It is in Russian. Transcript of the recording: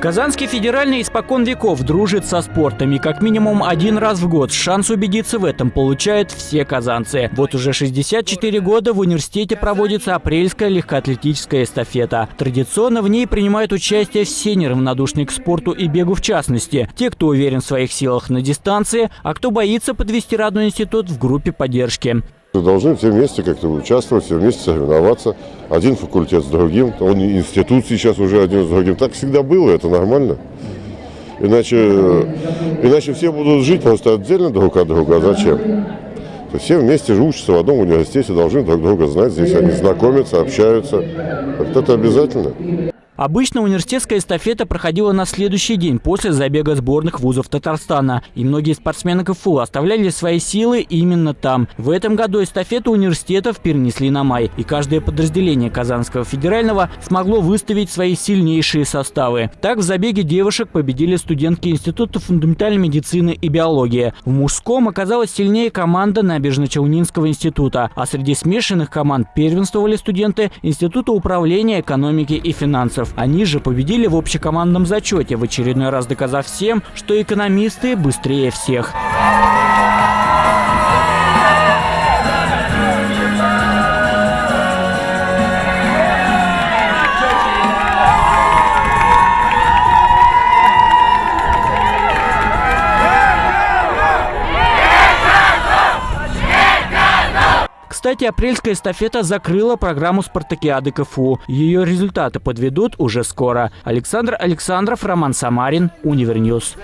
Казанский федеральный испокон веков дружит со спортом и как минимум один раз в год шанс убедиться в этом получают все казанцы. Вот уже 64 года в университете проводится апрельская легкоатлетическая эстафета. Традиционно в ней принимают участие все неравнодушные к спорту и бегу в частности. Те, кто уверен в своих силах на дистанции, а кто боится подвести родной институт в группе поддержки. Должны все вместе как-то участвовать, все вместе соревноваться. Один факультет с другим, он институт сейчас уже один с другим. Так всегда было, это нормально. Иначе, иначе все будут жить просто отдельно друг от друга. А зачем? Все вместе учатся в одном университете, должны друг друга знать. Здесь они знакомятся, общаются. Это обязательно. Обычно университетская эстафета проходила на следующий день после забега сборных вузов Татарстана. И многие спортсмены КФУ оставляли свои силы именно там. В этом году эстафету университетов перенесли на май. И каждое подразделение Казанского федерального смогло выставить свои сильнейшие составы. Так в забеге девушек победили студентки Института фундаментальной медицины и биологии. В мужском оказалась сильнее команда Набережно-Челнинского института. А среди смешанных команд первенствовали студенты Института управления экономики и финансов. Они же победили в общекомандном зачете, в очередной раз доказав всем, что экономисты быстрее всех. Кстати, апрельская эстафета закрыла программу спартакиады КФУ. Ее результаты подведут уже скоро. Александр Александров, Роман Самарин, Универньюз.